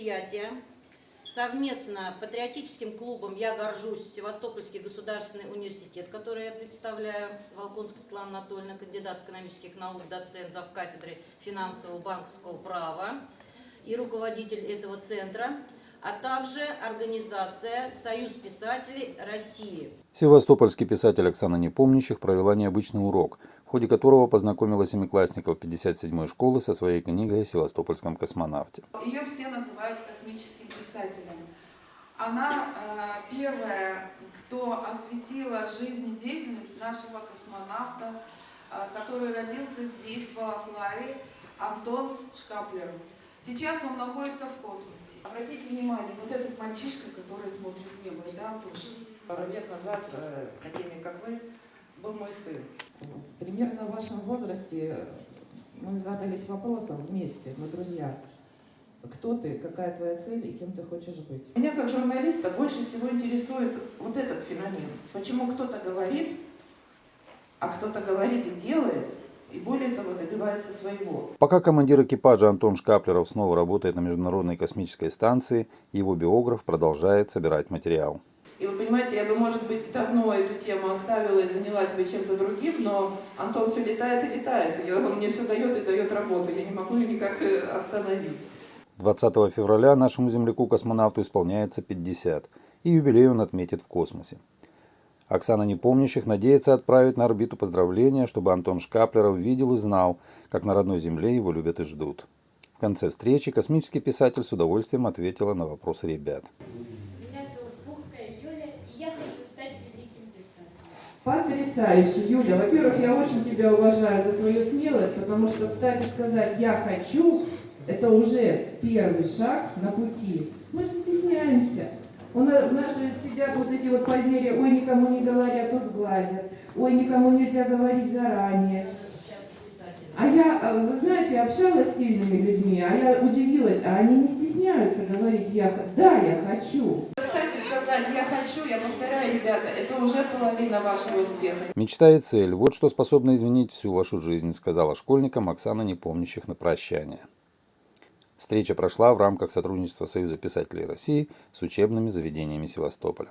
мероприятие совместно патриотическим клубом «Я горжусь» Севастопольский государственный университет, который я представляю, Волконская Светлана Анатольевна, кандидат экономических наук, доцент зав. кафедры финансового банковского права и руководитель этого центра, а также организация «Союз писателей России». Севастопольский писатель Оксана Непомнящих провела необычный урок, в ходе которого познакомила семиклассников 57-й школы со своей книгой о севастопольском космонавте. Ее все называют космическим писателем. Она э, первая, кто осветила жизнедеятельность нашего космонавта, э, который родился здесь, в Балаклаве, Антон Шкаплер. Сейчас он находится в космосе. Обратите внимание, вот этот мальчишка, который смотрит в небо, да, Антоша? Пару лет назад, э, такими как вы, был мой сын. Примерно в вашем возрасте мы задались вопросом вместе, мы друзья. Кто ты, какая твоя цель и кем ты хочешь быть? Меня как журналиста больше всего интересует вот этот феномен. Почему кто-то говорит, а кто-то говорит и делает, и более того добивается своего. Пока командир экипажа Антон Шкаплеров снова работает на Международной космической станции, его биограф продолжает собирать материал. Понимаете, я бы, может быть, давно эту тему оставила и занялась бы чем-то другим, но Антон все летает и летает. И он мне все дает и дает работу. Я не могу ее никак э, остановить. 20 февраля нашему земляку-космонавту исполняется 50, и юбилей он отметит в космосе. Оксана Непомнящих надеется отправить на орбиту поздравления, чтобы Антон Шкаплеров видел и знал, как на родной Земле его любят и ждут. В конце встречи космический писатель с удовольствием ответила на вопросы ребят. Меня зовут Пухкая Юля, и я хочу стать великим писателем. Потрясающе, Юля. Во-первых, я очень тебя уважаю за твою смелость, потому что встать и сказать «я хочу» – это уже первый шаг на пути. Мы же стесняемся. У нас, у нас же сидят вот эти вот поверья, ой, никому не говорят, то сглазят, ой, никому нельзя говорить заранее. А я, э, вы знаете, общалась с сильными людьми, а я удивилась, а они не стесняются говорить, я, да, я хочу. Кстати, сказать «я хочу», я повторяю, ребята, это уже половина вашего успеха. Мечта и цель – вот что способно изменить всю вашу жизнь, сказала школьникам Оксана Непомнящих на прощание. Встреча прошла в рамках сотрудничества Союза писателей России с учебными заведениями Севастополя.